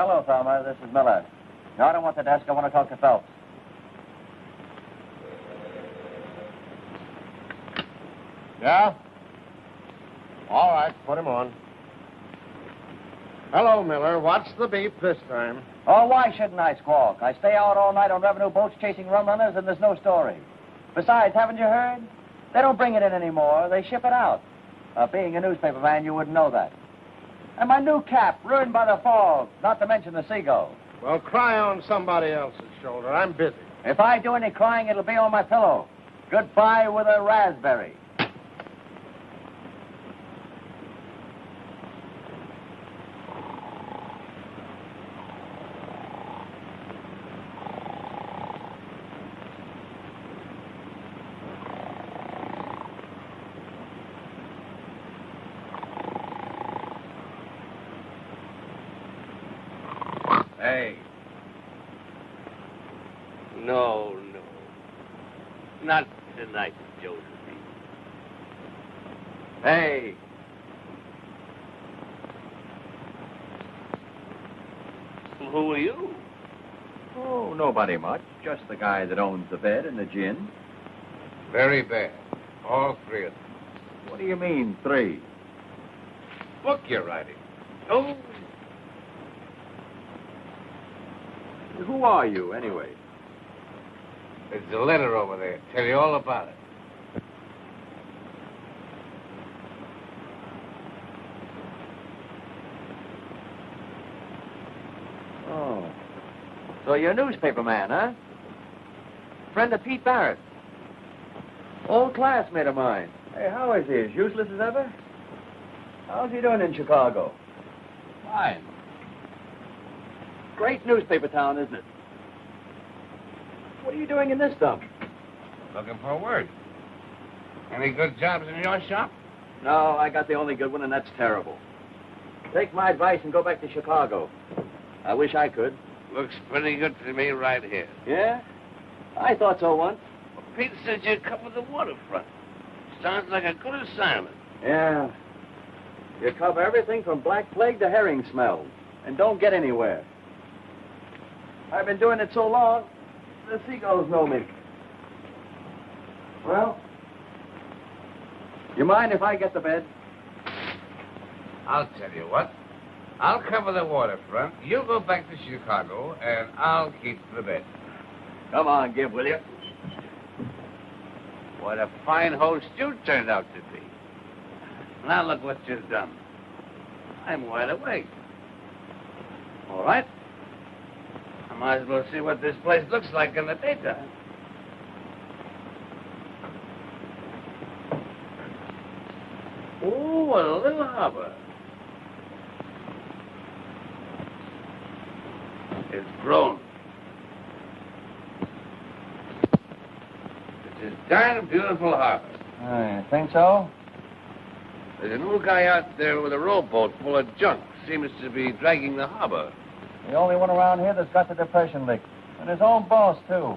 Hello, Thelma. This is Miller. No, I don't want the desk. I want to talk to Phelps. Yeah? All right, put him on. Hello, Miller. What's the beef this time? Oh, why shouldn't I squawk? I stay out all night on revenue boats chasing rum runners, and there's no story. Besides, haven't you heard? They don't bring it in anymore. They ship it out. Uh, being a newspaper man, you wouldn't know that. And my new cap, ruined by the fog, not to mention the seagull. Well, cry on somebody else's shoulder. I'm busy. If I do any crying, it'll be on my pillow. Goodbye with a raspberry. Hey. No, no. Not tonight, Josephine. Hey. Who are you? Oh, nobody much. Just the guy that owns the bed and the gin. Very bad. All three of them. What do you mean, three? Book you're writing. Oh, Who are you, anyway? there's a letter over there. Tell you all about it. Oh. So you're a newspaper man, huh? Friend of Pete Barrett. Old classmate of mine. Hey, how is he? As useless as ever? How's he doing in Chicago? Fine. Great newspaper town, isn't it? What are you doing in this dump? Looking for work. Any good jobs in your shop? No, I got the only good one, and that's terrible. Take my advice and go back to Chicago. I wish I could. Looks pretty good to me right here. Yeah? I thought so once. Well, Pete said you'd cover the waterfront. Sounds like a good assignment. Yeah. You cover everything from black plague to herring smells, and don't get anywhere. I've been doing it so long, the seagulls know me. Well, you mind if I get the bed? I'll tell you what. I'll cover the waterfront. You go back to Chicago, and I'll keep the bed. Come on, give, will you? What a fine host you turned out to be. Now look what you've done. I'm wide awake. All right. I might as well see what this place looks like in the daytime. Oh, a little harbor. It's grown. It's a darn beautiful harbor. I think so. There's an old guy out there with a rowboat full of junk. Seems to be dragging the harbor. The only one around here that's got the depression lick. And his own boss, too.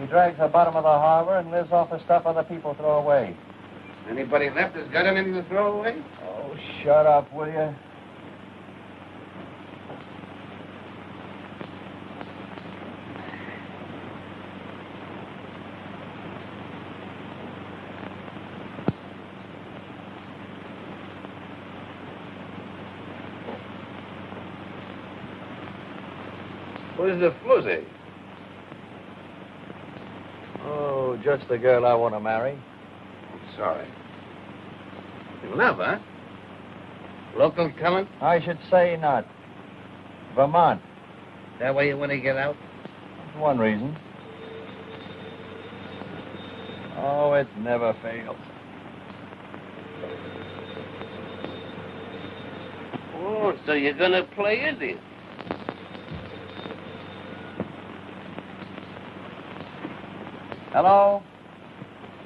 He drags the bottom of the harbor and lives off the stuff other people throw away. Anybody left that's got anything to throw away? Oh, shut up, will you? Where's the floozy? Oh, just the girl I want to marry. I'm sorry. You love, huh? Local coming? I should say not. Vermont. That way you want to get out? That's one reason. Oh, it never fails. Oh, so you're going to play Indian? Hello?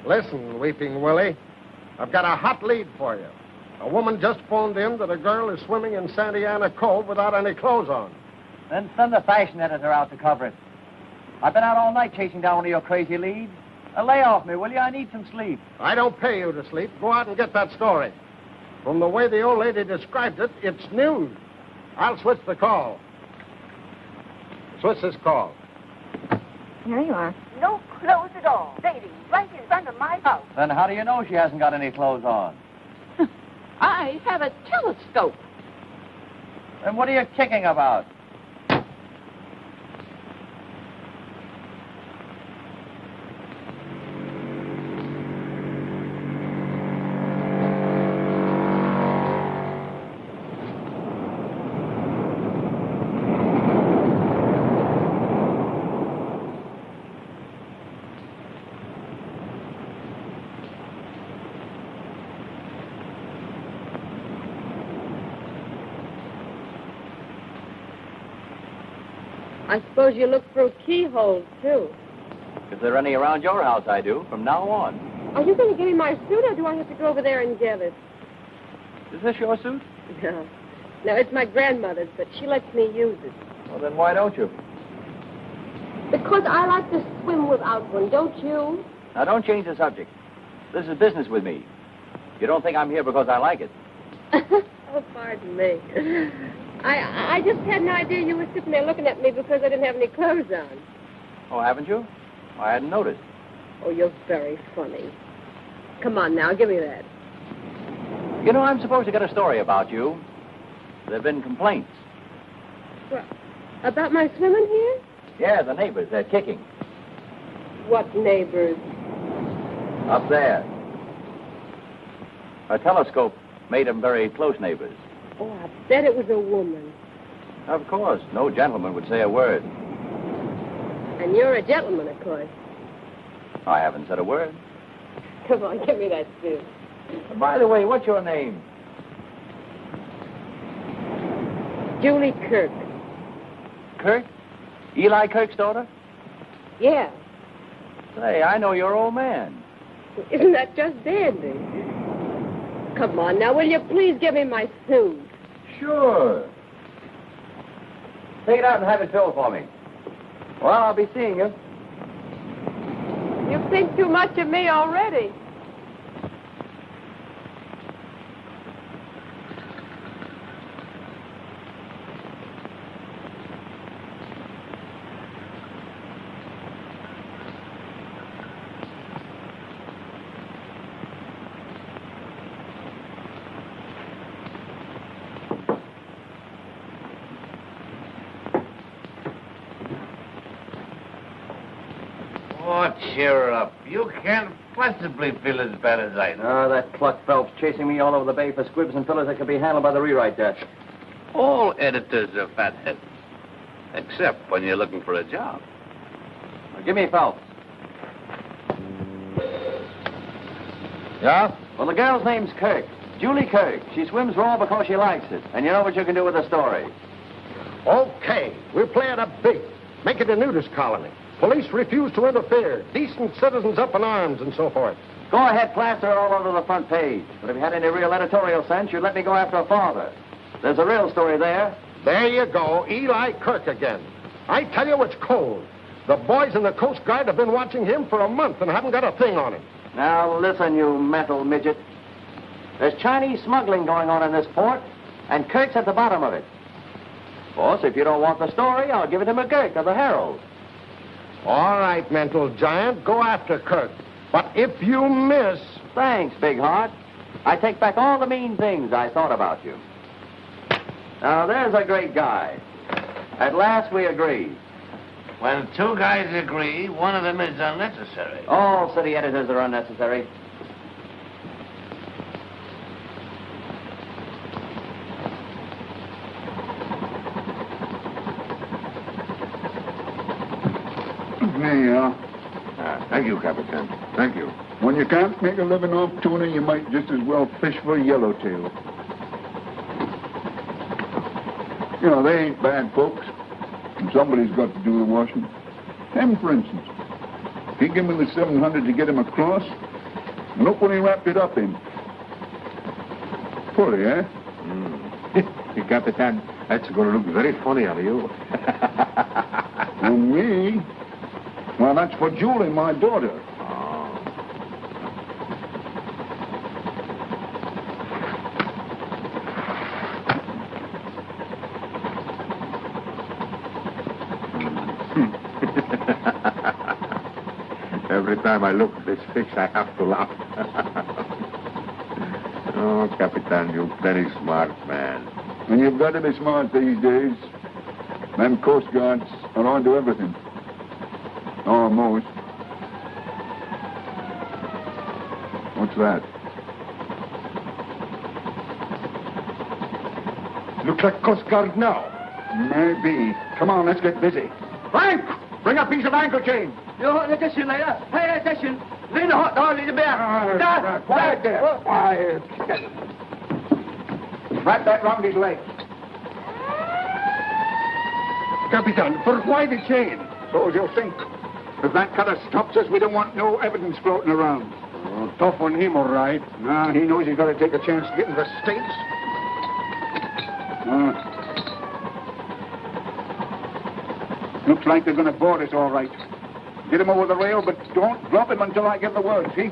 Listen, Weeping Willie. I've got a hot lead for you. A woman just phoned in that a girl is swimming in Santa Ana Cove without any clothes on. Then send the fashion editor out to cover it. I've been out all night chasing down one of your crazy leads. Uh, lay off me, will you? I need some sleep. I don't pay you to sleep. Go out and get that story. From the way the old lady described it, it's news. I'll switch the call. Switch this call. Here you are. No clothes at all. Lady, right in front of my house. Then how do you know she hasn't got any clothes on? I have a telescope. Then what are you kicking about? I suppose you look through keyholes, too. If there are any around your house, I do, from now on. Are you going to give me my suit, or do I have to go over there and get it? Is this your suit? No. No, it's my grandmother's, but she lets me use it. Well, then why don't you? Because I like to swim without one, don't you? Now, don't change the subject. This is business with me. You don't think I'm here because I like it. oh, pardon me. I I just had an idea you were sitting there looking at me because I didn't have any clothes on. Oh, haven't you? I hadn't noticed. Oh, you're very funny. Come on now, give me that. You know, I'm supposed to get a story about you. There have been complaints. Well, about my swimming here? Yeah, the neighbors, they're kicking. What neighbors? Up there. A telescope made them very close neighbors. Oh, I bet it was a woman. Of course, no gentleman would say a word. And you're a gentleman, of course. I haven't said a word. Come on, give me that suit. By the way, what's your name? Julie Kirk. Kirk? Eli Kirk's daughter? Yeah. Say, I know your old man. Isn't that just dandy? Come on now, will you please give me my suit? Sure. Take it out and have it filled for me. Well, I'll be seeing you. You think too much of me already. Oh, cheer up. You can't possibly feel as bad as I do. Ah, that pluck Phelps chasing me all over the bay for squibs and fillers that could be handled by the rewrite desk. All editors are fatheads. Except when you're looking for a job. Now, give me Phelps. Yeah? Well, the girl's name's Kirk. Julie Kirk. She swims raw because she likes it. And you know what you can do with the story. Okay, we're playing up big. Make it a nudist colony. Police refuse to interfere. Decent citizens up in arms and so forth. Go ahead, plaster it all over the front page. But if you had any real editorial sense, you'd let me go after a father. There's a real story there. There you go, Eli Kirk again. I tell you, it's cold. The boys in the Coast Guard have been watching him for a month and haven't got a thing on him. Now, listen, you mental midget. There's Chinese smuggling going on in this port, and Kirk's at the bottom of it. Of course, if you don't want the story, I'll give it to McGurk of the Herald. All right, mental giant, go after Kirk. But if you miss, Thanks, Big Heart. I take back all the mean things I thought about you. Now, there's a great guy. At last we agree. When two guys agree, one of them is unnecessary. All city editors are unnecessary. There you are. Ah, thank you, Captain. Thank you. When you can't make a living off tuna, you might just as well fish for yellowtail. You know, they ain't bad folks. And somebody's got to do the washing. Him, for instance. He gave me the 700 to get him across. And look what he wrapped it up in. Fully, eh? Hey, Capitan, that's going to look very funny on you. For me? Well, that's for Julie, my daughter. Every time I look at this fish, I have to laugh. oh, Capitan, you're a very smart man. And you've got to be smart these days. Them Coast Guards are on to everything. Almost. What's that? Looks like Coast Guard now. Maybe. Come on, let's get busy. Frank! Bring a piece of ankle chain. Jo, det är synd, ja. Hej, det är synd. Vinner har har lite mer. Där, Quiet there. Quiet. Wrap that round his legs. Capitan, for why the chain? So you'll think. If that cutter stops us, we don't want no evidence floating around. Oh, tough on him, all right. Now, he knows he's got to take a chance to get in the States. Uh, looks like they're going to board us all right. Get him over the rail, but don't drop him until I give the word, see?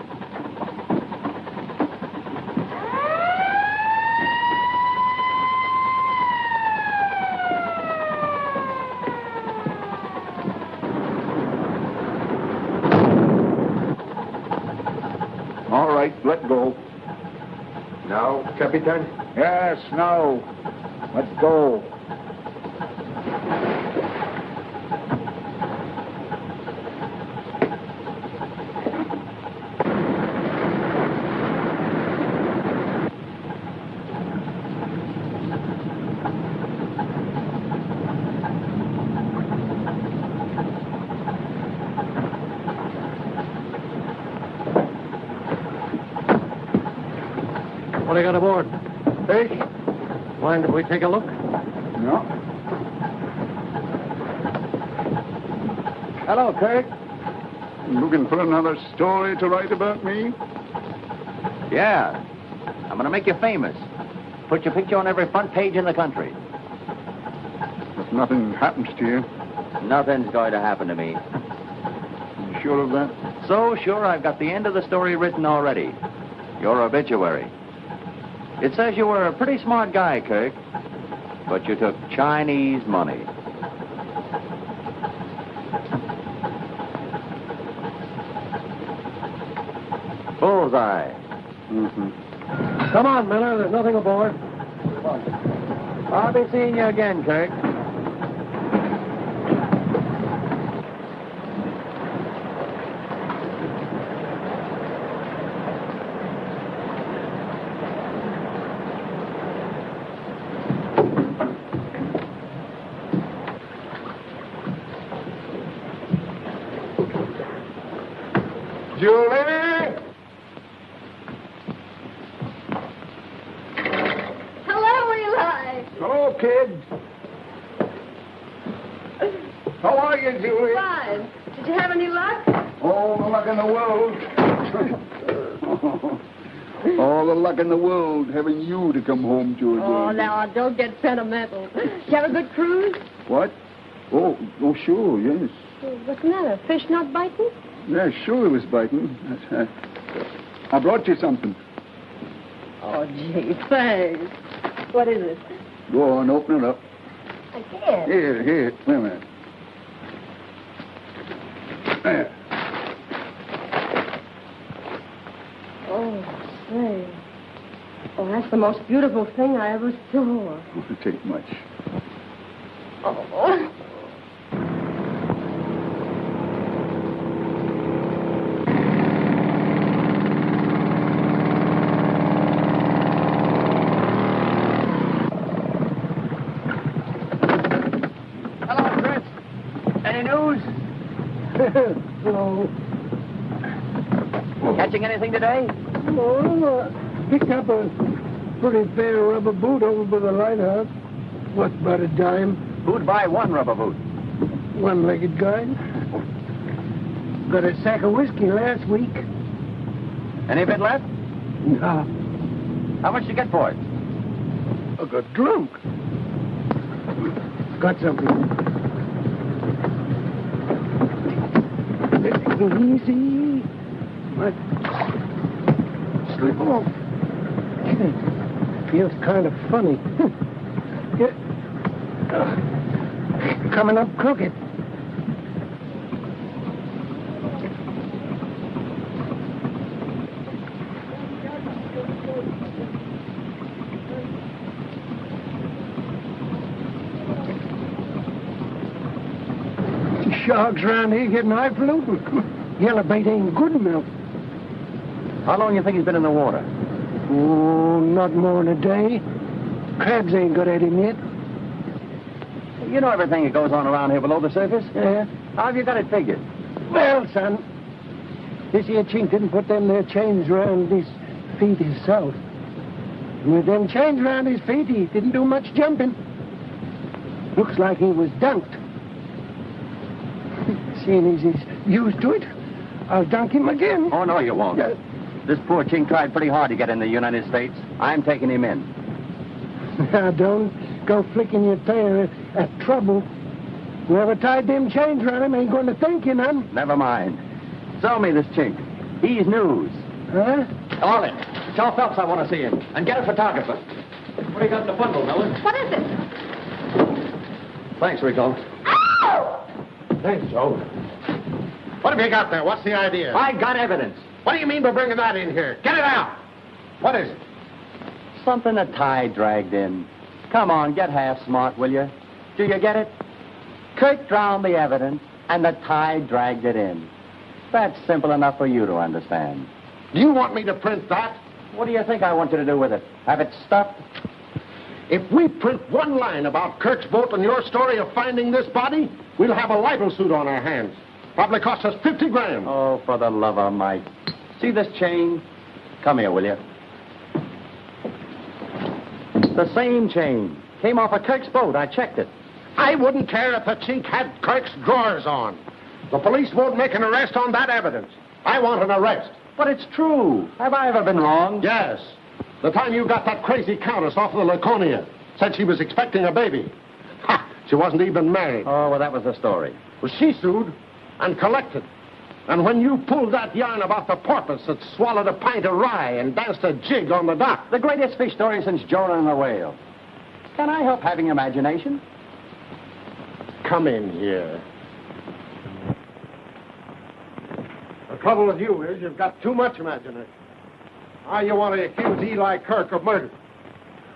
All right, let go. Now, Capitan? Yes, now. Let's go. What do you aboard? Fish? Mind if we take a look? No. Hello, Kirk. Looking for another story to write about me? Yeah. I'm going to make you famous. Put your picture on every front page in the country. If nothing happens to you, Nothing's going to happen to me. you sure of that? So sure I've got the end of the story written already. Your obituary. It says you were a pretty smart guy, Kirk, but you took Chinese money. Bullseye. Mm-hmm. Come on, Miller. There's nothing aboard. I'll be seeing you again, Kirk. Julie! Hello, Eli. Hello, kid. How are you, Julie? Fine. Did you have any luck? All the luck in the world. All the luck in the world having you to come home to again. Oh, now, don't get sentimental. Did you have a good cruise? What? Oh, oh, sure, yes. What's the matter? Fish not biting? Yeah, sure it was biting. Uh, I brought you something. Oh, gee, thanks. What is it? Go on, open it up. I can't. Here, here. Wait a minute. There. Oh, say. Oh, that's the most beautiful thing I ever saw. Won't take much. Oh. Hello, Chris. Any news? no. Catching anything today? Oh, uh, picked up a pretty fair rubber boot over by the lighthouse. What's about a dime? Who'd buy one rubber boot? One-legged guy. Got a sack of whiskey last week. Any bit left? Nah, How much you get for it? I got drunk. Got something. Easy. But slip off feels kind of funny. Hmm. Coming up crooked. Sharks round here getting high pollutant. Yellow bait ain't good enough. How long you think he's been in the water? Oh, not more than a day. Crabs ain't got at him yet. You know everything that goes on around here below the surface? Yeah. How have you got it figured? Well, son, this here chink didn't put them there chains around his feet himself. With them chains around his feet, he didn't do much jumping. Looks like he was dunked. Seeing as he's used to it, I'll dunk him again. Oh, no, you won't. Yeah. This poor chink tried pretty hard to get in the United States. I'm taking him in. Now, don't go flicking your tail at, at trouble. Whoever tied them chains around him ain't going to thank you none. Never mind. Sell me this chink. He's news. Huh? Orlin, tell Phelps I want to see him. And get a photographer. What do you got in the bundle, Miller? What is it? Thanks, Rico. Ow! Thanks, Joe. What have you got there? What's the idea? I got evidence. What do you mean by bringing that in here? Get it out. What is it? Something the tide dragged in. Come on, get half smart, will you? Do you get it? Kirk drowned the evidence, and the tide dragged it in. That's simple enough for you to understand. Do you want me to print that? What do you think I want you to do with it? Have it stuffed? If we print one line about Kirk's boat and your story of finding this body, we'll have a libel suit on our hands. Probably cost us 50 grand. Oh, for the love of Mike. See this chain? Come here, will you? The same chain. Came off of Kirk's boat. I checked it. I wouldn't care if the chink had Kirk's drawers on. The police won't make an arrest on that evidence. I want an arrest. But it's true. Have I ever been wrong? Yes. The time you got that crazy countess off the Laconia. Said she was expecting a baby. Ha! She wasn't even married. Oh, well, that was the story. Well, she sued and collected. And when you pulled that yarn about the porpoise that swallowed a pint of rye and danced a jig on the dock, The greatest fish story since Jonah and the whale. Can I help having imagination? come in here. The trouble with you is you've got too much imagination. Now you want to accuse Eli Kirk of murder.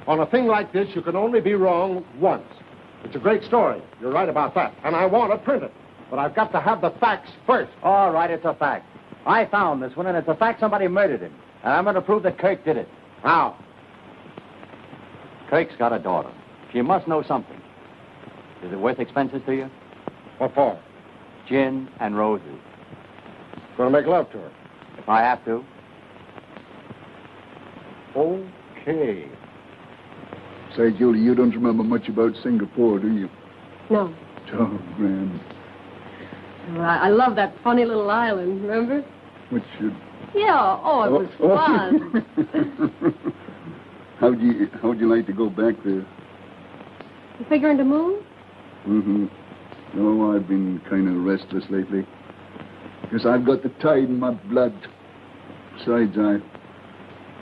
On a thing like this, you can only be wrong once. It's a great story. You're right about that. And I want to print it. But I've got to have the facts first. All right, it's a fact. I found this one, and it's a fact somebody murdered him. And I'm going to prove that Kirk did it. How? Kirk's got a daughter. She must know something. Is it worth expenses to you? What for? Gin and roses. Going to make love to her. If I have to. Okay. Say, Julie, you don't remember much about Singapore, do you? No. Oh, grand. Well, I, I love that funny little island, remember? Which should... Yeah, oh, it was fun. how'd you how'd you like to go back there? You figuring to move? Mm-hmm. No, I've been kind of restless lately. Guess I've got the tide in my blood. Besides, I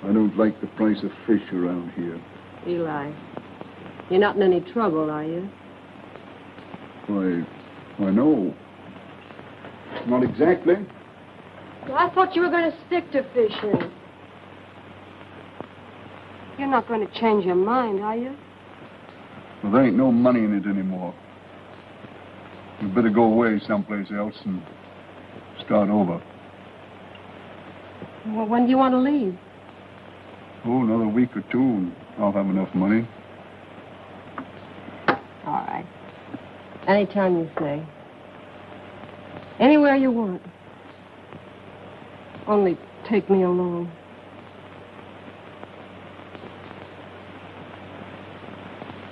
I don't like the price of fish around here. Eli, you're not in any trouble, are you? Why, why no. Not exactly. Well, I thought you were going to stick to fishing. You're not going to change your mind, are you? Well, there ain't no money in it anymore. You better go away someplace else and start over. Well, when do you want to leave? Oh, another week or two, and I'll have enough money. All right. Anytime you say. Anywhere you want. Only take me along.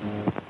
How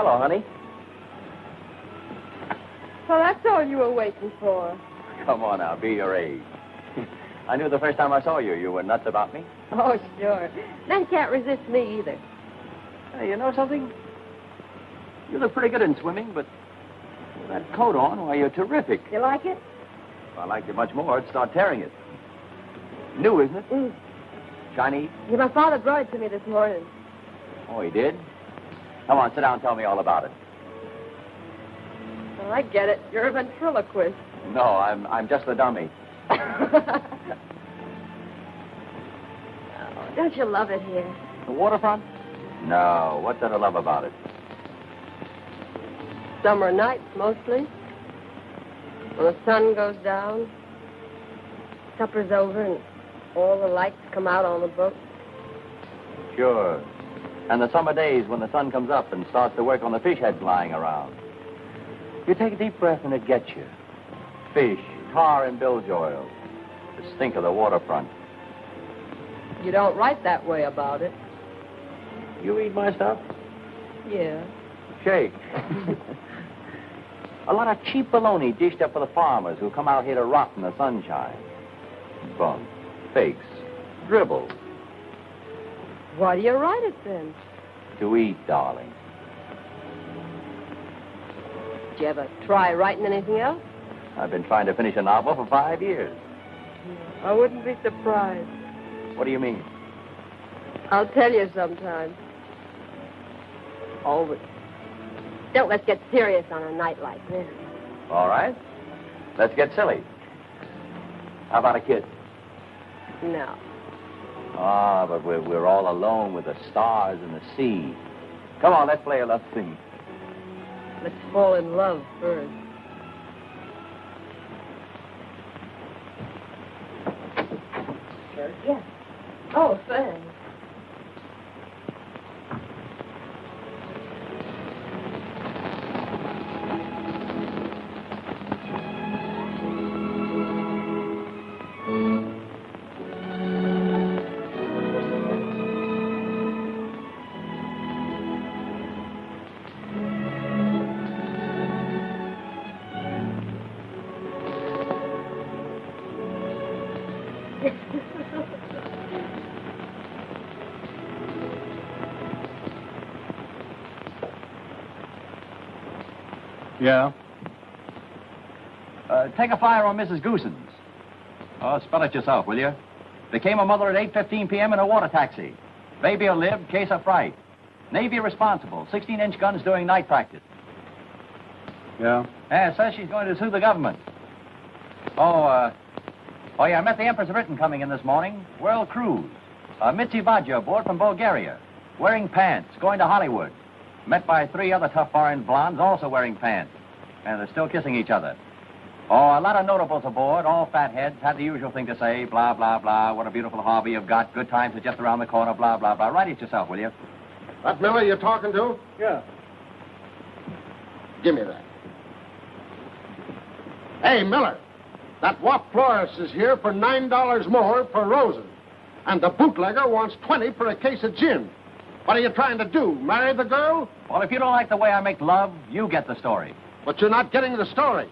hello, honey. Well, that's all you were waiting for. Come on now, be your age. I knew the first time I saw you, you were nuts about me. Oh, sure. Men can't resist me either. Hey, you know something? You look pretty good in swimming, but with that coat on, why, you're terrific. You like it? If I liked it much more, I'd start tearing it. New, isn't it? Mm. Chinese? Yeah, my father brought it to me this morning. Oh, he did? Come on, sit down and tell me all about it. Oh, I get it. You're a ventriloquist. No, I'm, I'm just a dummy. oh, don't you love it here? The waterfront? No, what did I love about it? Summer nights, mostly. When the sun goes down, supper's over, and all the lights come out on the boat. Sure. And the summer days when the sun comes up and starts to work on the fish heads lying around. You take a deep breath and it gets you. Fish, tar and bilge oil. The stink of the waterfront. You don't write that way about it. You read my stuff? Yeah. Shake. a lot of cheap baloney dished up for the farmers who come out here to rot in the sunshine. Bunk. Fakes. Dribble. Why do you write it then? To eat, darling. Did you ever try writing anything else? I've been trying to finish a novel for five years. I wouldn't be surprised. What do you mean? I'll tell you sometime. Oh, but don't let's get serious on a night like this. All right. Let's get silly. How about a kiss? No. Ah, but we're, we're all alone with the stars and the sea. Come on, let's play a love scene. Let's fall in love first. Yes. Oh, thanks. Yeah? Uh, take a fire on Mrs. Goosens. Oh, spell it yourself, will you? Became a mother at 8.15 p.m. in a water taxi. Baby'll live, case of fright. Navy responsible, 16-inch guns doing night practice. Yeah? Yeah, says she's going to sue the government. Oh, uh, oh yeah, I met the Empress of Britain coming in this morning. World cruise. Uh, Mitzi Badger aboard from Bulgaria. Wearing pants, going to Hollywood. Met by three other tough foreign blondes also wearing pants. And they're still kissing each other. Oh, a lot of notables aboard, all fat heads, had the usual thing to say, blah, blah, blah, what a beautiful hobby you've got, good times are just around the corner, blah, blah, blah. Write it yourself, will you? That Miller you're talking to? Yeah. Give me that. Hey, Miller, that Wap Florist is here for $9 more per roses. And the bootlegger wants 20 for a case of gin. What are you trying to do? Marry the girl? Well, if you don't like the way I make love, you get the story. But you're not getting the story.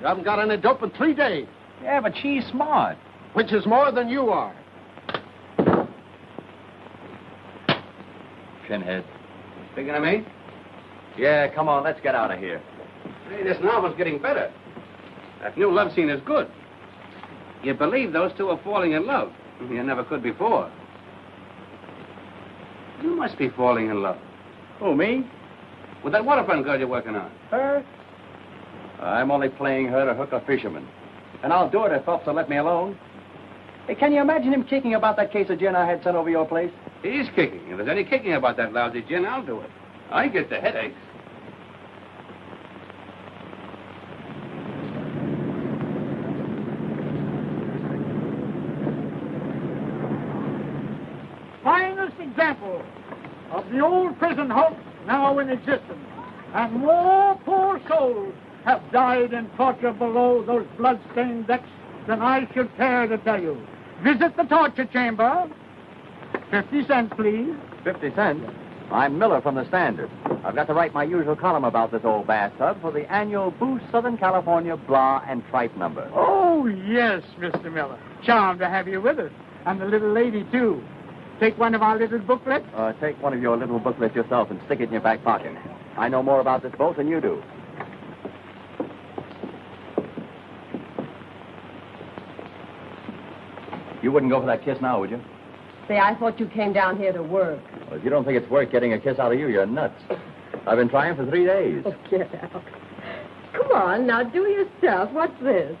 You haven't got any dope in three days, Yeah, but she's smart. which is more than you are. Pinhead. Speaking of me? Yeah, come on, let's get out of here. Hey, this novel's getting better. That new love scene is good. You believe those two are falling in love. You never could before. You must be falling in love. Who, me? With that waterfront girl you're working on. Her? I'm only playing her to hook a fisherman. And I'll do it if Phelps will let me alone. Hey, can you imagine him kicking about that case of gin I had sent over your place? He's kicking. If there's any kicking about that lousy gin, I'll do it. I get the headaches. Example of the old prison hoax now in existence. And more poor souls have died in torture below those blood-stained decks than I should care to tell you. Visit the torture chamber. Fifty cents, please. Fifty cents? I'm Miller from the Standard. I've got to write my usual column about this old bathtub for the annual Boost Southern California Blah and Tripe number. Oh, yes, Mr. Miller. Charmed to have you with us. And the little lady, too. Take one of our little booklets. Uh, take one of your little booklets yourself and stick it in your back pocket. I know more about this boat than you do. You wouldn't go for that kiss now, would you? Say, I thought you came down here to work. Well, if you don't think it's worth getting a kiss out of you, you're nuts. I've been trying for three days. Oh, get out. Come on, now do yourself. What's this?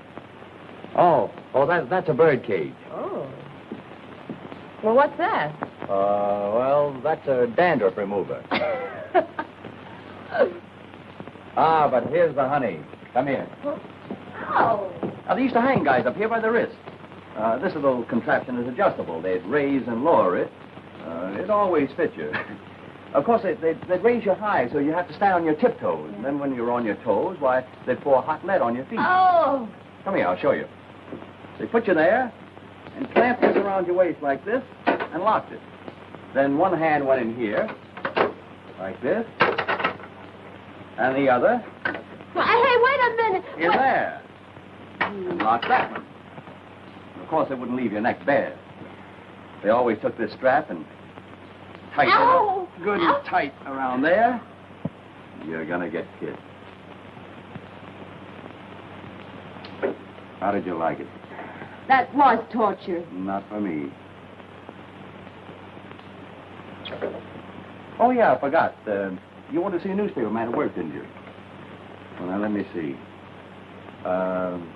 Oh, oh, that, that's a bird cage. Oh. Well, what's that? Uh, well, that's a dandruff remover. ah, but here's the honey. Come here. Oh. Now, they used to hang guys up here by the wrist. Uh, this little contraption is adjustable. They'd raise and lower it. Uh, it always fit you. of course, they, they'd, they'd raise you high, so you have to stand on your tiptoes. And then when you're on your toes, why, they'd pour hot lead on your feet. Oh. Come here, I'll show you. They put you there and clamped this around your waist like this and locked it. Then one hand went in here, like this, and the other Well, hey, wait a minute. in there. And locked that one. Of course, it wouldn't leave your neck bare. They always took this strap and tightened Ow! it up good and tight around there. You're gonna get kissed. How did you like it? That was torture. Not for me. Oh, yeah, I forgot. Uh, you wanted to see a newspaper man at work, didn't you? Well, now, let me see. Um,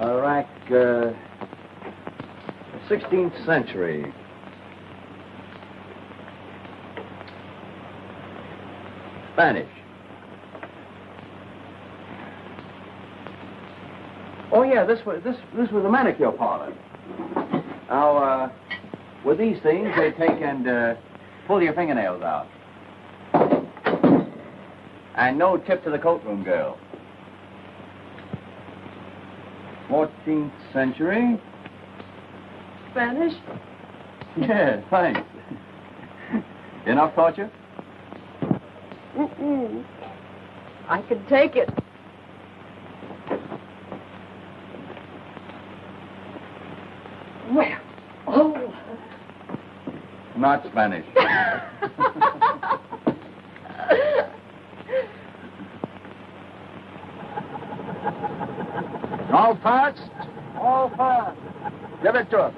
A rack, uh, 16th century. Spanish. Oh yeah, this was this this was a manicure parlor. Now, uh, with these things, they take and uh, pull your fingernails out. And no tip to the coat room girl. 14th century. Spanish? Yeah, thanks. Enough torture? Mm-mm. I could take it. Well, oh. Not Spanish. All fast? All fast. Give it to him.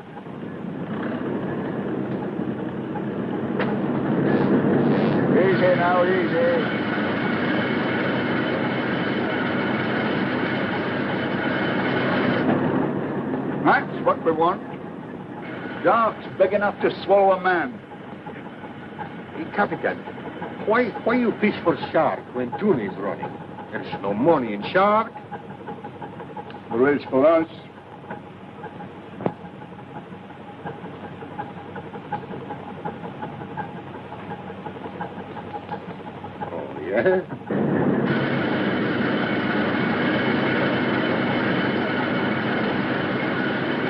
Easy now, easy. That's what we want. Sharks big enough to swallow a man. Hey, Capitan, why, why you fish for shark when tuna is running? There's no money in shark. The is for us. Oh, yeah?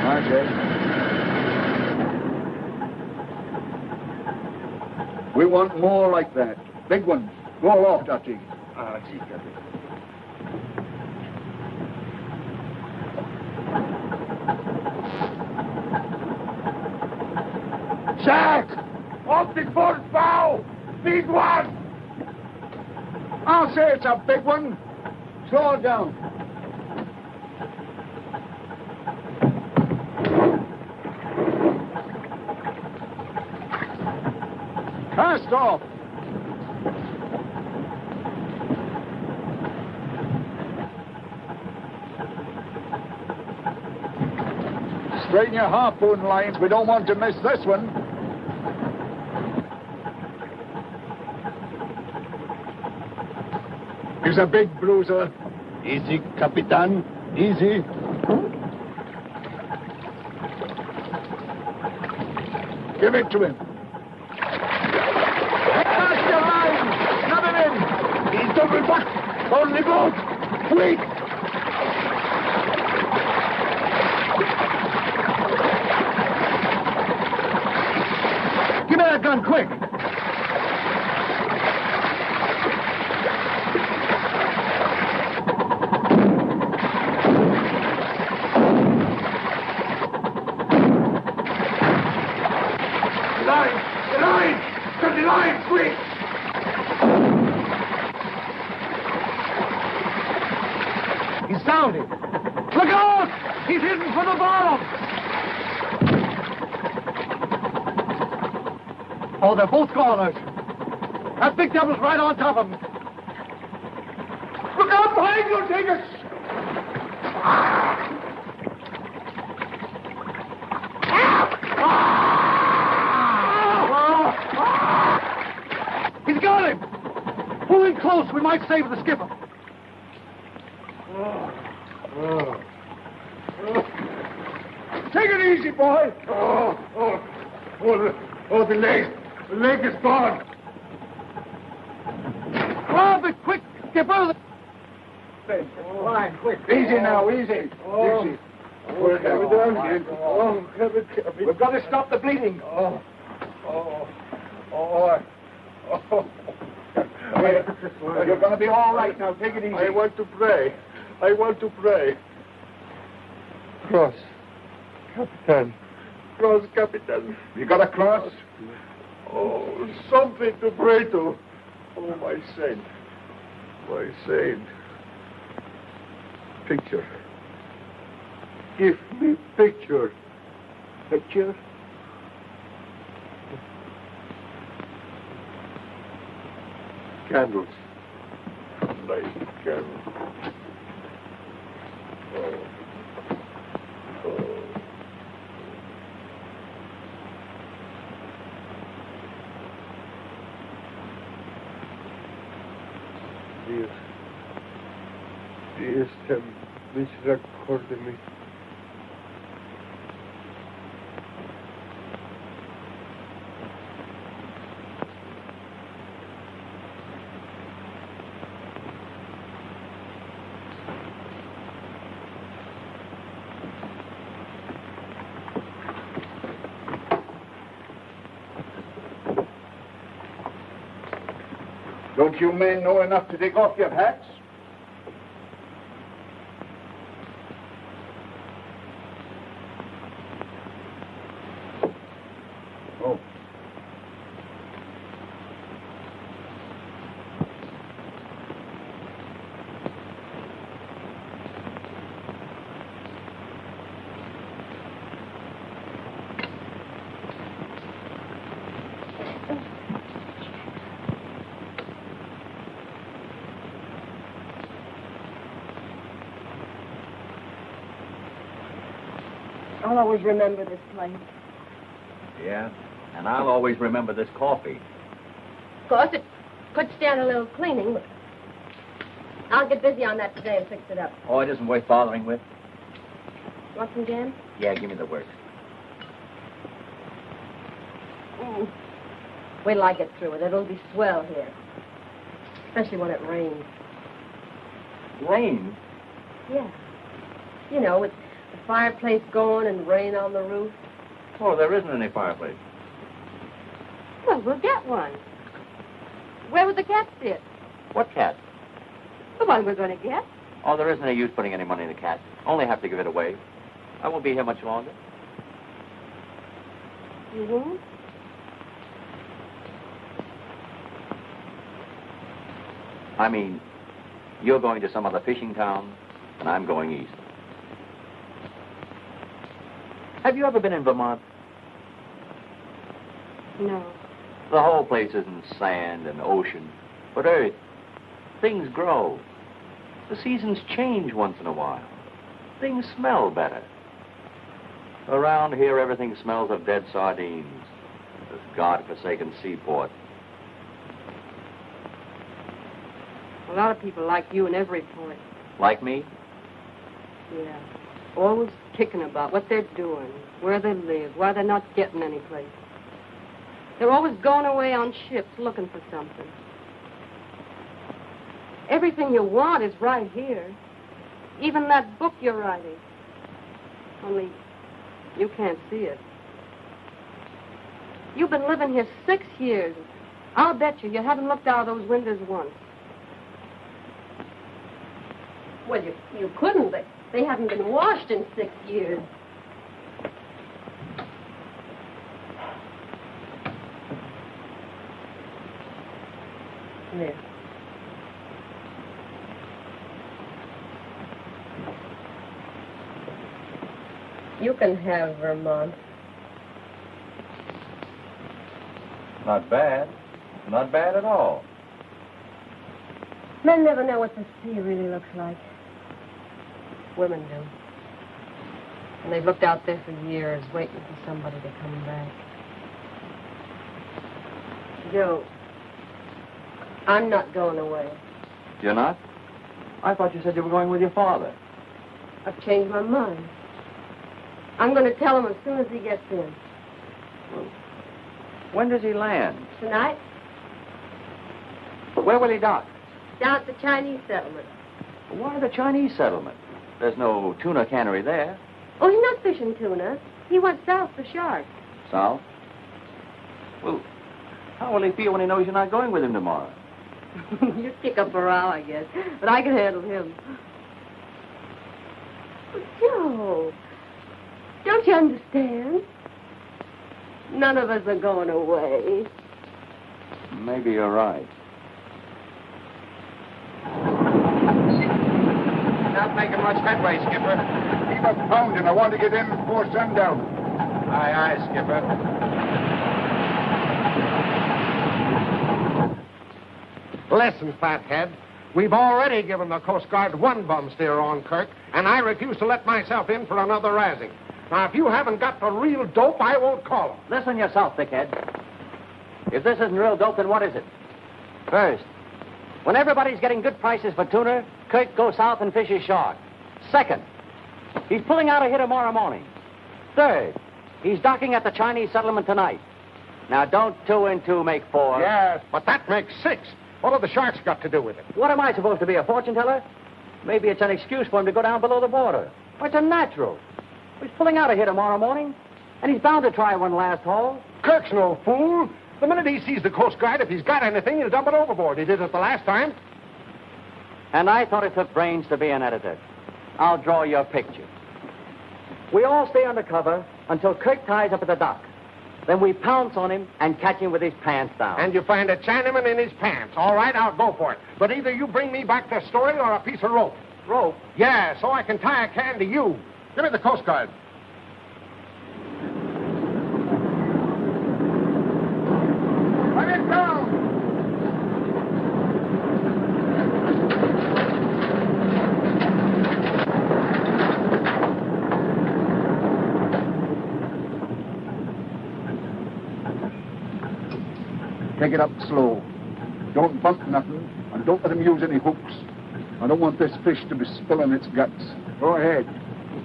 That's it. We want more like that. Big ones. Go aloft, Archie. Ah, sí, Capitan. Jack! Off the boat's bow! Big one! I'll say it's a big one. Slow down. Off. Straighten your harpoon lines. We don't want to miss this one. He's a big bruiser. Easy, Capitan. Easy. Give it to him. Cast your line! Shove it in! He's double back! On the boat! Quick! Give gun, quick! Line! The line! Cut the line, quick! He's down it. Look out! He's heading for the bottom! Goners. That big devil's right on top of him. Look out behind you, take! He's got him! Pull in close. We might save the skipper. Take it easy, boy. Oh, oh, oh, the, oh, the leg. The leg is gone. Grab it quick, skipper. Line, quick. Easy now, easy. Oh. Easy. We'll have it down again. Oh, have it. Oh, oh, oh, We've got to stop the bleeding. Oh, oh, oh, oh. You're going to be all right now. Take it easy. I want to pray. I want to pray. Cross. Capitan. Cross, Capitan. You got a cross? Oh, something to pray to. Oh, my saint. My saint. Picture. Give me picture. Picture? Candles. Nice candles. Oh. Don't you men know enough to take off your hats? Oh. I'll always remember this place. Yeah? And I'll always remember this coffee. Of course, it could stand a little cleaning, but I'll get busy on that today and fix it up. Oh, it isn't worth bothering with. Want some jam? Yeah, give me the works. Mm. Wait till I get through it. It'll be swell here. Especially when it rains. Rain? Yeah. You know, with the fireplace going and rain on the roof. Oh, there isn't any fireplace. Well, we'll get one. Where would the cat sit? What cat? The one we're going to get. Oh, there isn't any use putting any money in the cat. Only have to give it away. I won't be here much longer. You won't? I mean, you're going to some other fishing town, and I'm going east. Have you ever been in Vermont? No. The whole place isn't sand and ocean, but earth. Things grow. The seasons change once in a while. Things smell better. Around here, everything smells of dead sardines. This God-forsaken seaport. A lot of people like you in every port. Like me? Yeah. Always kicking about what they're doing, where they live, why they're not getting any place. They're always going away on ships looking for something. Everything you want is right here. Even that book you're writing. Only you can't see it. You've been living here six years. I'll bet you you haven't looked out of those windows once. Well, you, you couldn't. They, they haven't been washed in six years. There. You can have Vermont. Not bad. Not bad at all. Men never know what the sea really looks like. Women do. And they've looked out there for years, waiting for somebody to come back. Joe, I'm not going away. You're not? I thought you said you were going with your father. I've changed my mind. I'm going to tell him as soon as he gets in. Well, When does he land? Tonight, Where will he dock? down at the Chinese settlement. Why the Chinese settlement? There's no tuna cannery there. Oh, he's not fishing tuna. He went south for sharks. South? Well, how will he feel when he knows you're not going with him tomorrow? you kick up a row, I guess. But I can handle him. Joe, don't you understand? None of us are going away. Maybe you're right. Not making much headway, Skipper. Keep up pounding. I want to get in before sundown. Aye, aye, Skipper. Listen, fathead. We've already given the Coast Guard one bum steer on Kirk, and I refuse to let myself in for another razzing. Now, if you haven't got the real dope, I won't call 'em. Listen yourself, thickhead. If this isn't real dope, then what is it? First, when everybody's getting good prices for tuna, Kirk goes south and fishes shark. Second, he's pulling out of here tomorrow morning. Third, he's docking at the Chinese settlement tonight. Now, don't two and two make four. Yes, but that makes six. What have the sharks got to do with it? What am I supposed to be, a fortune teller? Maybe it's an excuse for him to go down below the border. Well, it's a natural. He's pulling out of here tomorrow morning, and he's bound to try one last haul. Kirk's no fool. The minute he sees the Coast Guard, if he's got anything, he'll dump it overboard. He did it the last time. And I thought it took brains to be an editor. I'll draw your picture. We all stay undercover until Kirk ties up at the dock. Then we pounce on him and catch him with his pants down. And you find a Chinaman in his pants. All right, I'll go for it. But either you bring me back the story or a piece of rope. Rope? Yeah, so I can tie a can to you. Give me the Coast Guard. Let it down! Take it up slow. Don't bump nothing, and don't let him use any hooks. I don't want this fish to be spilling its guts. Go ahead.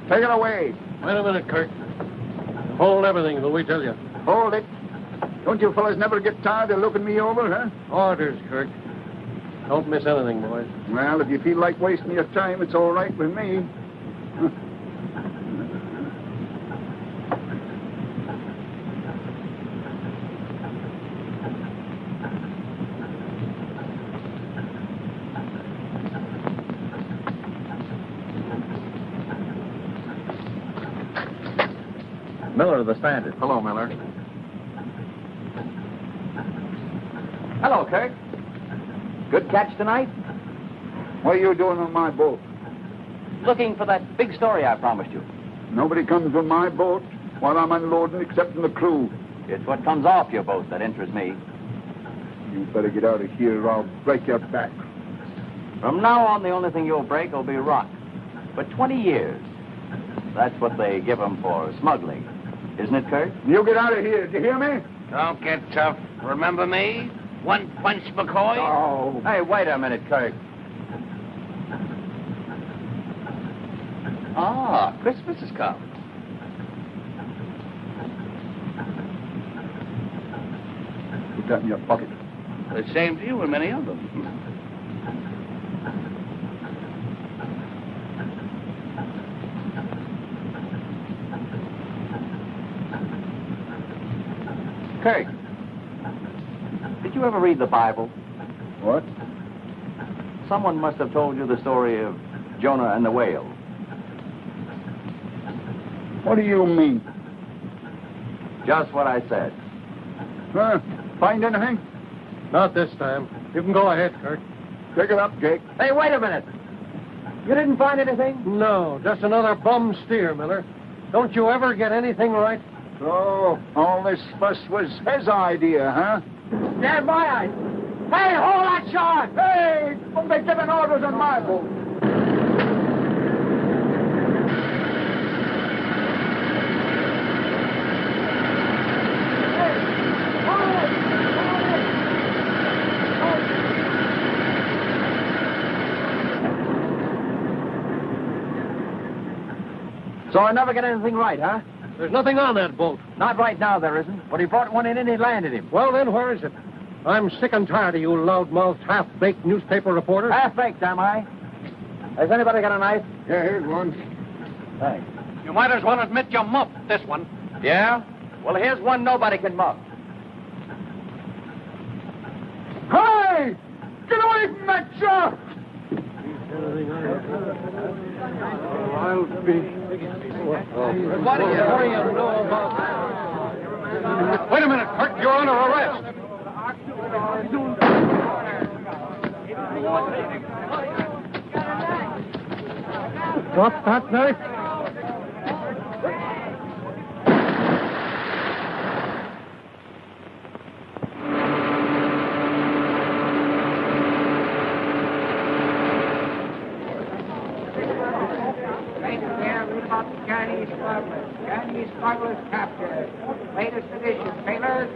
Take it away. Wait a minute, Kirk. Hold everything till we tell you. Hold it. Don't you fellas never get tired of looking me over, huh? Orders, Kirk. Don't miss anything, boys. Well, if you feel like wasting your time, it's all right with me. Miller of the Standard. Hello, Miller. Hello, Kirk. Good catch tonight? What are you doing on my boat? Looking for that big story I promised you. Nobody comes on my boat while I'm unloading except the crew. It's what comes off your boat that interests me. You better get out of here or I'll break your back. From now on, the only thing you'll break will be rock. For 20 years. That's what they give 'em for smuggling. Isn't it, Kirk? You get out of here. Do you hear me? Don't get tough. Remember me? One punch McCoy? Oh. Hey, wait a minute, Kirk. Ah, Christmas has come. Put that in your pocket. The same to you and many of them. Kirk, did you ever read the Bible? What? Someone must have told you the story of Jonah and the whale. What do you mean? Just what I said. Huh? Find anything? Not this time. You can go ahead, Kirk. Pick it up, Jake. Hey, wait a minute. You didn't find anything? No, just another bum steer, Miller. Don't you ever get anything right? So, all this fuss was his idea, huh? Stand by, I. Hey, hold that shot! Hey, don't be giving orders on my boat. So I never get anything right, huh? There's nothing on that boat. Not right now, there isn't. But he brought one in and he landed him. Well, then, where is it? I'm sick and tired of you loudmouthed, half-baked newspaper reporters. Half baked, am I? Has anybody got a knife? Yeah, here's one. Thanks. You might as well admit you muffed this one. Yeah? Well, here's one nobody can muff. Hey! Get away from that shop! I'll be... What do you, know about Wait a minute, Kirk. You're under arrest. Drop that knife. Chinese smugglers. Chinese smugglers captured. Latest edition, sailors.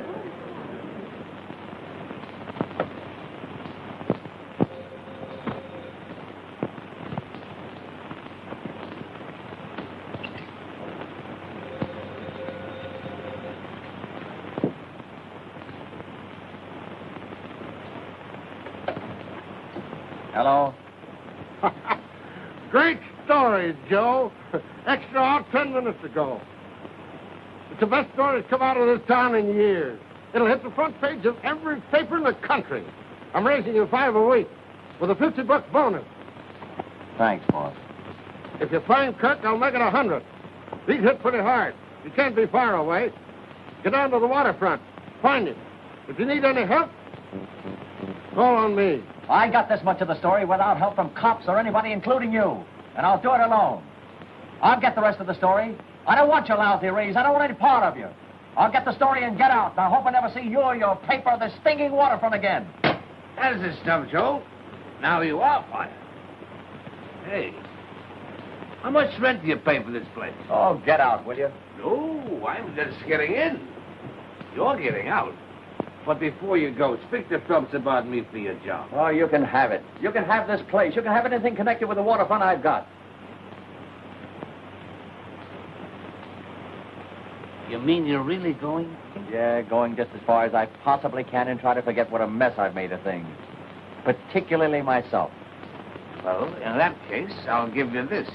Hello? Great story, Joe. Extra out ten minutes ago. It's the best story that's come out of this town in years. It'll hit the front page of every paper in the country. I'm raising you five a week with a 50 buck bonus. Thanks, boss. If you find Kirk, I'll make it a hundred. He's hit pretty hard. He can't be far away. Get down to the waterfront. Find him. If you need any help, call on me. I got this much of the story without help from cops or anybody, including you. And I'll do it alone. I'll get the rest of the story. I don't want your lousy raise. I don't want any part of you. I'll get the story and get out. I hope I never see you or your paper or the stinking waterfront again. That's the stuff, Joe. Now you are fired. Hey, how much rent do you pay for this place? Oh, get out, will you? No, I'm just getting in. You're getting out. But before you go, speak to Phelps about me for your job. Oh, you can have it. You can have this place. You can have anything connected with the waterfront I've got. You mean you're really going? Yeah, going just as far as I possibly can and try to forget what a mess I've made of things. Particularly myself. Well, in that case, I'll give you this.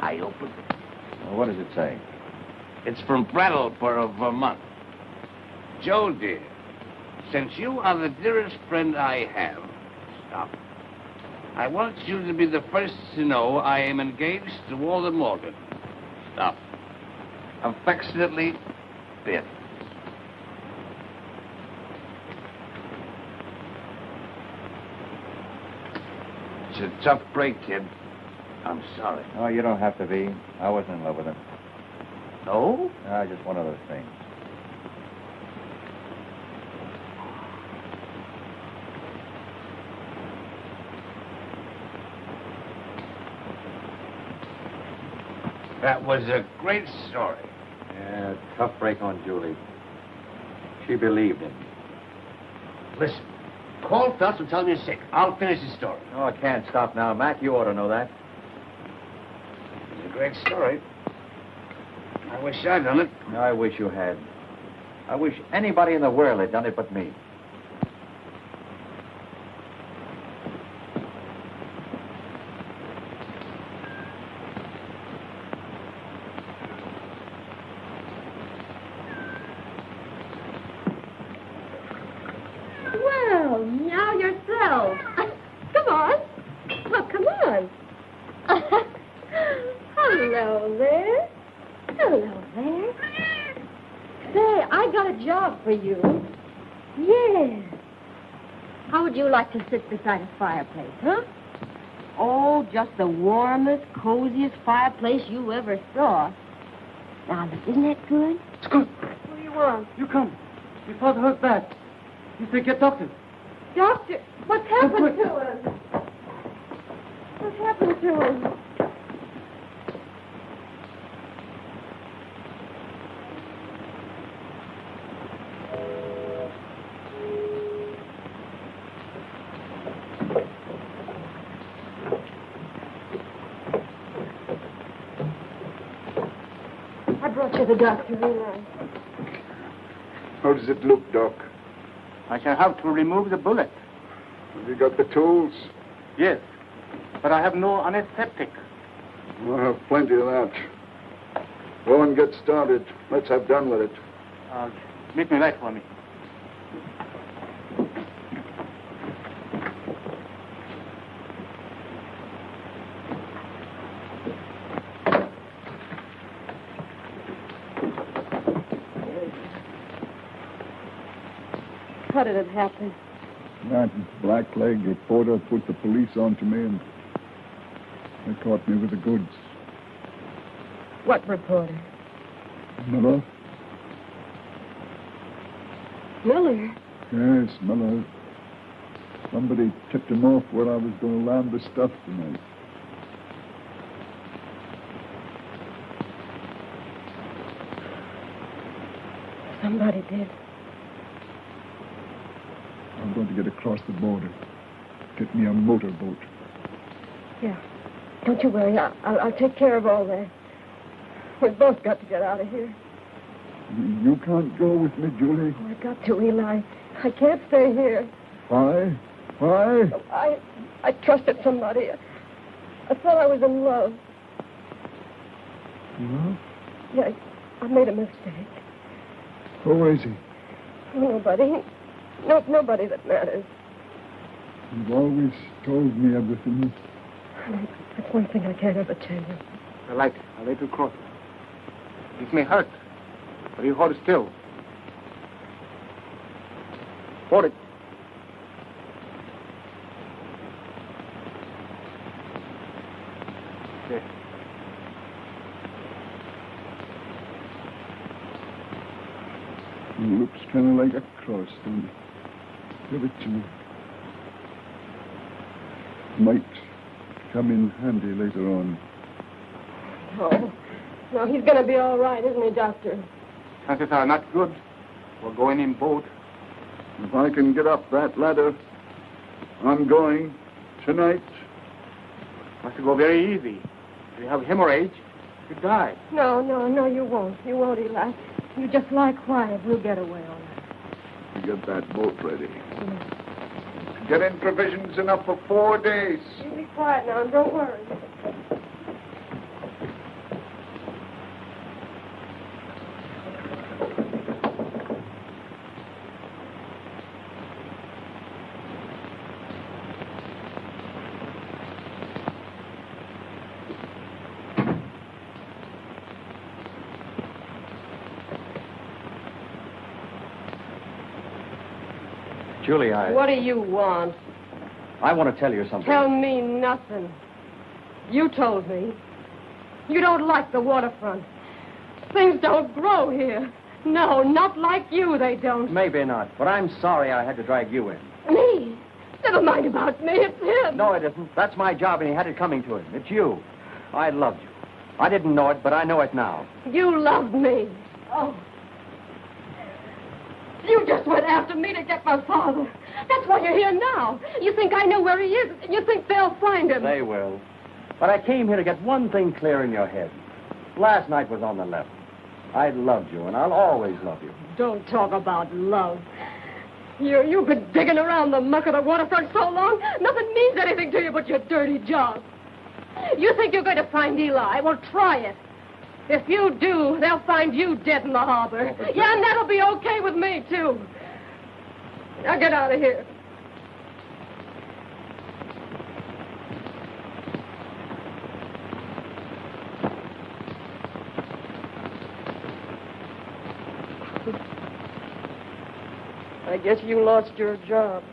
I open it. Well, what does it say? It's from Brattleboro, Vermont. Joe, dear, since you are the dearest friend I have, stop. I want you to be the first to know I am engaged to Walter Morgan. Stop. Affectionately, Biff. It's a tough break, kid. I'm sorry. Oh, you don't have to be. I wasn't in love with him. No? Ah, just one of those things. That was a great story. Yeah, tough break on Julie. She believed him. Listen, call Phelps and tell him you're sick. I'll finish the story. Oh, I can't stop now. Mac, you ought to know that. It's a great story. I wish I'd done it. I wish you had. I wish anybody in the world had done it but me. Hello there. Hello there. Say, I got a job for you. Yes. How would you like to sit beside a fireplace, huh? Oh, just the warmest, coziest fireplace you ever saw. Now, look, isn't that good? It's good. What do you want? You come. Your father hurt bad. You say get doctor. Doctor, what's happened to him? What's happened to him? I brought you the doctor, Eli. How does it look, Doc? I shall have to remove the bullet. Have you got the tools? Yes. But I have no anesthetic. I'll have plenty of that. Go and get started. Let's have done with it. Uh, make me light for me. How did it happen? That blackleg reporter put the police onto me and they caught me with the goods. What reporter? Miller? Miller. Yes, Miller. Somebody tipped him off where I was going to land the stuff tonight. Somebody did. To get across the border. Get me a motorboat. Yeah. Don't you worry. I'll, I'll, I'll take care of all that. We've both got to get out of here. You can't go with me, Julie. Oh, I got to, Eli. I can't stay here. Why? Why? I I trusted somebody. I thought I was in love. Well, Yeah, I, I made a mistake. who is he? Nobody. No, nobody that matters. You've always told me everything. That's one thing I can't ever change. The light. I'll let you cross. This may hurt, but you hold still. Hold it. There. It looks kind of like a cross, don't it? Give it to me. Might come in handy later on. Oh, no. No, he's going to be all right, isn't he, Doctor? Chances are not good. We're going in boat. If I can get up that ladder, I'm going tonight. Must go very easy. If you have hemorrhage, you die. No, no, no, you won't. You won't, Eli. You just lie quiet. We'll get away all right. Get that boat ready. Get in provisions enough for four days. You be quiet now, and don't worry. Julie, I, What do you want? I want to tell you something. Tell me nothing. You told me. You don't like the waterfront. Things don't grow here. No, not like you, they don't. Maybe not, but I'm sorry I had to drag you in. Me? Never mind about me. It's him. No, it isn't. That's my job, and he had it coming to him. It's you. I loved you. I didn't know it, but I know it now. You loved me. Oh. Just went after me to get my father. That's why you're here now. You think I know where he is, you think they'll find him. They will. But I came here to get one thing clear in your head. Last night was on the level. I loved you, and I'll always love you. Don't talk about love. You, you've been digging around the muck of the waterfront so long, nothing means anything to you but your dirty job. You think you're going to find Eli? Well, try it. If you do, they'll find you dead in the harbor. Oh, yeah, and that'll be okay with me, too. Now get out of here. I guess you lost your job.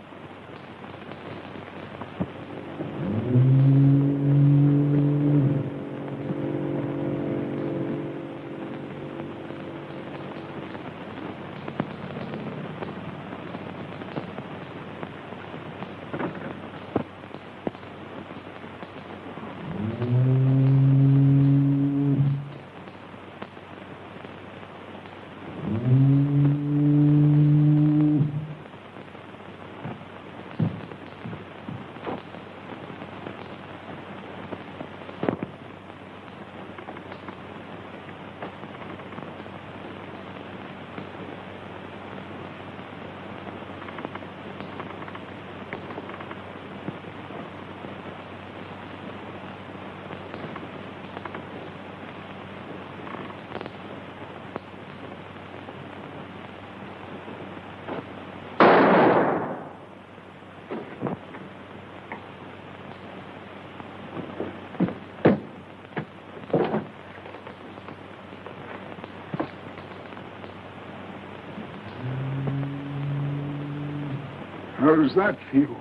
Does that feel?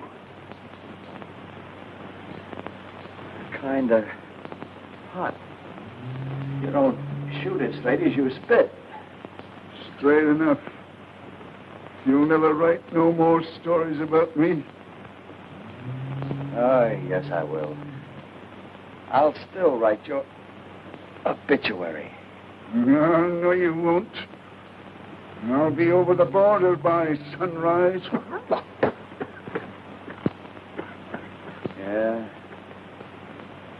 Kinda hot. You don't shoot it straight as you spit. Straight enough. You'll never write no more stories about me. Oh, yes, I will. I'll still write your obituary. No, no, you won't. I'll be over the border by sunrise. Yeah.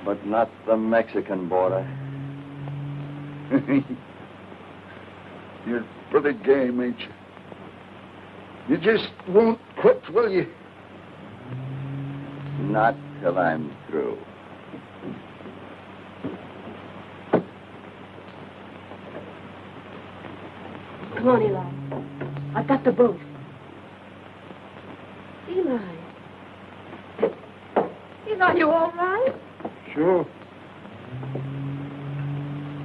But not the Mexican border. You're pretty game, ain't you? You just won't quit, will you? Not till I'm through. Come on, Eli. I've got the boat. Eli. Eli, you all right? Sure.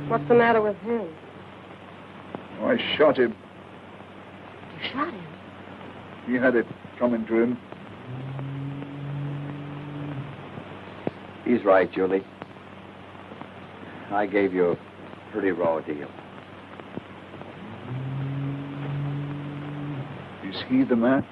What's the matter with him? Oh, I shot him. You shot him. He had it coming to him. He's right, Julie. I gave you a pretty raw deal. Is he the man?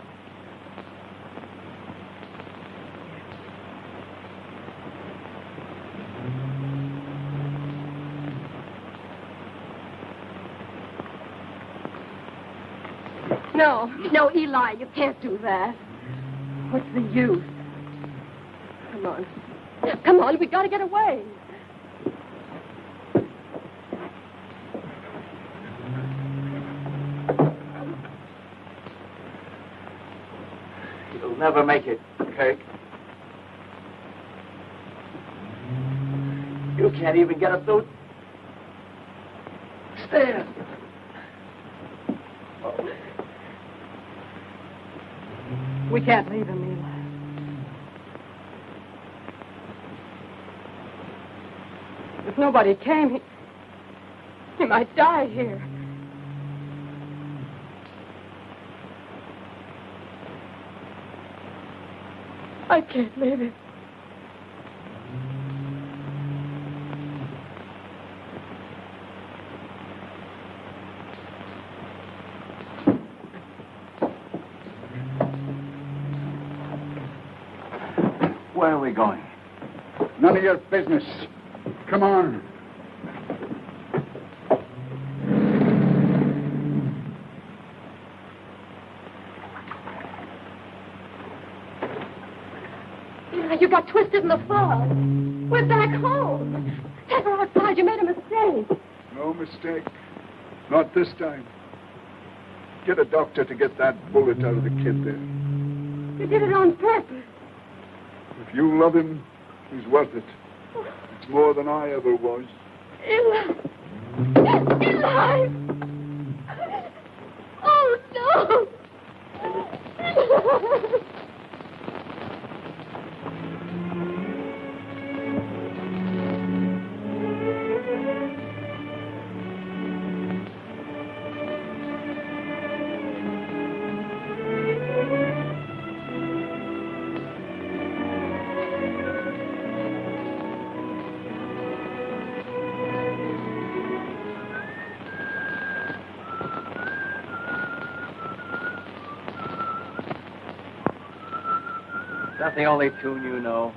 No, Eli, you can't do that. What's the use? Come on. Come on, we've gotta get away. You'll never make it, Kirk. You can't even get up those stairs. We can't leave him, Eli. If nobody came, he, he might die here. I can't leave him. Where are we going? None of your business. Come on. Eli, you got twisted in the fog. We're back home. Take her outside. You made a mistake. No mistake. Not this time. Get a doctor to get that bullet out of the kid there. You did it on purpose. You love him, he's worth it. It's more than I ever was. Eli. Eli. That the only tune you know?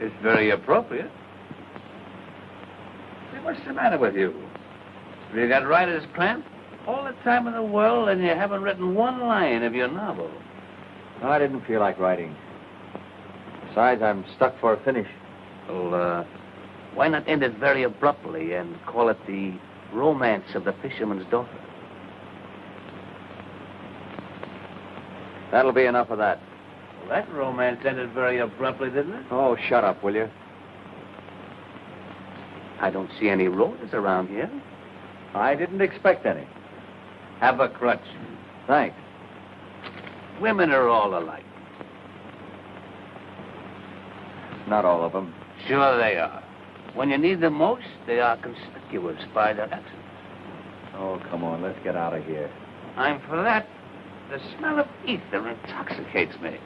It's very appropriate. Say, what's the matter with you? Have you got writer's cramp? All the time in the world, and you haven't written one line of your novel. No, I didn't feel like writing. Besides, I'm stuck for a finish. Well, uh, why not end it very abruptly and call it the romance of the fisherman's daughter? That'll be enough of that. Well, that romance ended very abruptly, didn't it? Oh, shut up, will you? I don't see any roses around here. I didn't expect any. Have a crutch. Thanks. Women are all alike. Not all of them. Sure they are. When you need them most, they are conspicuous by their absence. Oh, come on, let's get out of here. I'm for that. The smell of ether intoxicates me.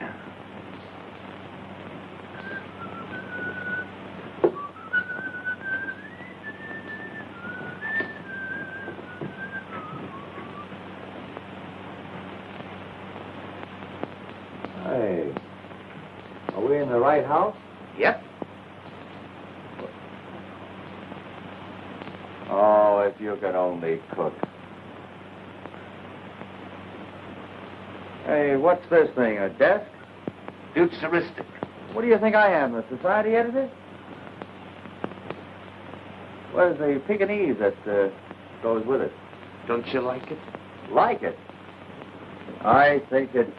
Hey. Are we in the right house? Yep. Oh, if you could only cook. Hey, what's this thing, a desk? Futuristic. What do you think I am, the society editor? Where's the Pekingese that uh, goes with it? Don't you like it? Like it? I think it's...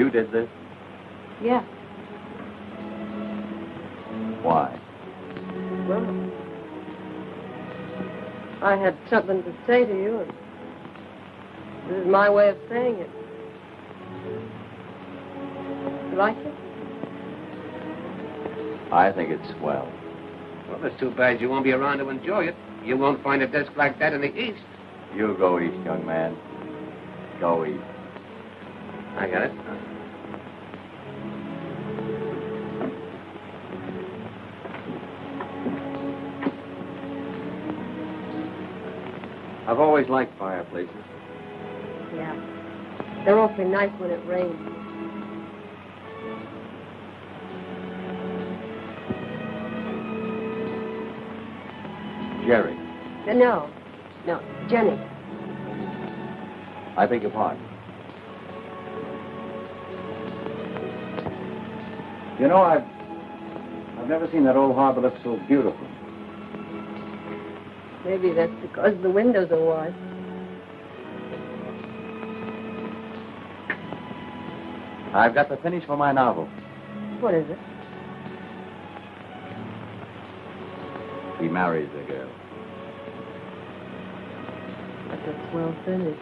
You did this? Yeah. Why? Well, I had something to say to you, and this is my way of saying it. You like it? I think it's swell. Well, it's too bad you won't be around to enjoy it. You won't find a desk like that in the East. You go east, young man. Go east. I got it. I've always liked fireplaces. Yeah. They're awfully nice when it rains. Jerry, Uh, No, no, Jenny. I beg your pardon. You know, I've I've never seen that old harbor look so beautiful. Maybe that's because the windows are wide. I've got the finish for my novel. What is it? He marries the girl. That's a swell finish.